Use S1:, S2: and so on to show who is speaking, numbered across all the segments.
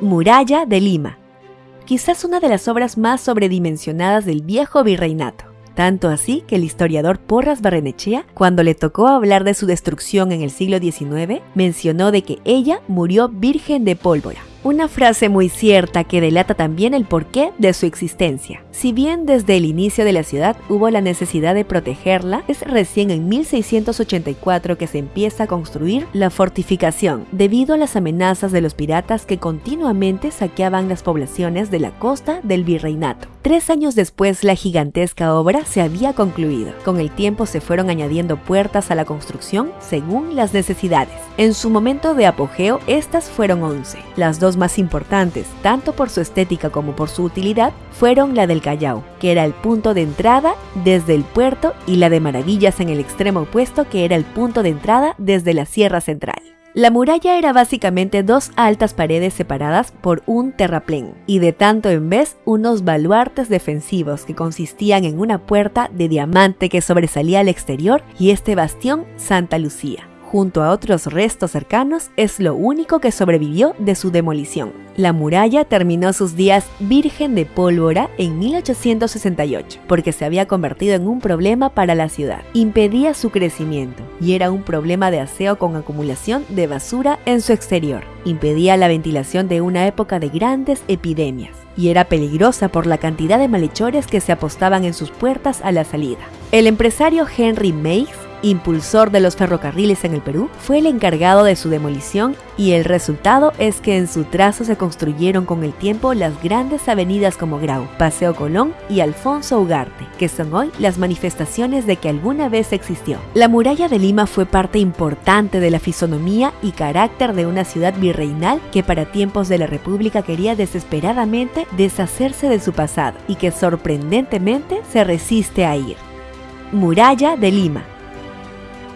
S1: Muralla de Lima, quizás una de las obras más sobredimensionadas del viejo virreinato. Tanto así que el historiador Porras Barrenechea, cuando le tocó hablar de su destrucción en el siglo XIX, mencionó de que ella murió virgen de pólvora. Una frase muy cierta que delata también el porqué de su existencia. Si bien desde el inicio de la ciudad hubo la necesidad de protegerla, es recién en 1684 que se empieza a construir la fortificación, debido a las amenazas de los piratas que continuamente saqueaban las poblaciones de la costa del virreinato. Tres años después la gigantesca obra se había concluido. Con el tiempo se fueron añadiendo puertas a la construcción según las necesidades. En su momento de apogeo, estas fueron 11. Las dos más importantes, tanto por su estética como por su utilidad, fueron la del Callao, que era el punto de entrada desde el puerto, y la de Maravillas en el extremo opuesto, que era el punto de entrada desde la Sierra Central. La muralla era básicamente dos altas paredes separadas por un terraplén, y de tanto en vez unos baluartes defensivos que consistían en una puerta de diamante que sobresalía al exterior y este bastión Santa Lucía junto a otros restos cercanos, es lo único que sobrevivió de su demolición. La muralla terminó sus días virgen de pólvora en 1868, porque se había convertido en un problema para la ciudad. Impedía su crecimiento y era un problema de aseo con acumulación de basura en su exterior. Impedía la ventilación de una época de grandes epidemias y era peligrosa por la cantidad de malhechores que se apostaban en sus puertas a la salida. El empresario Henry Meigs impulsor de los ferrocarriles en el Perú, fue el encargado de su demolición y el resultado es que en su trazo se construyeron con el tiempo las grandes avenidas como Grau, Paseo Colón y Alfonso Ugarte, que son hoy las manifestaciones de que alguna vez existió. La muralla de Lima fue parte importante de la fisonomía y carácter de una ciudad virreinal que para tiempos de la República quería desesperadamente deshacerse de su pasado y que sorprendentemente se resiste a ir. Muralla de Lima,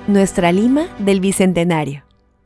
S1: nuestra Lima del Bicentenario.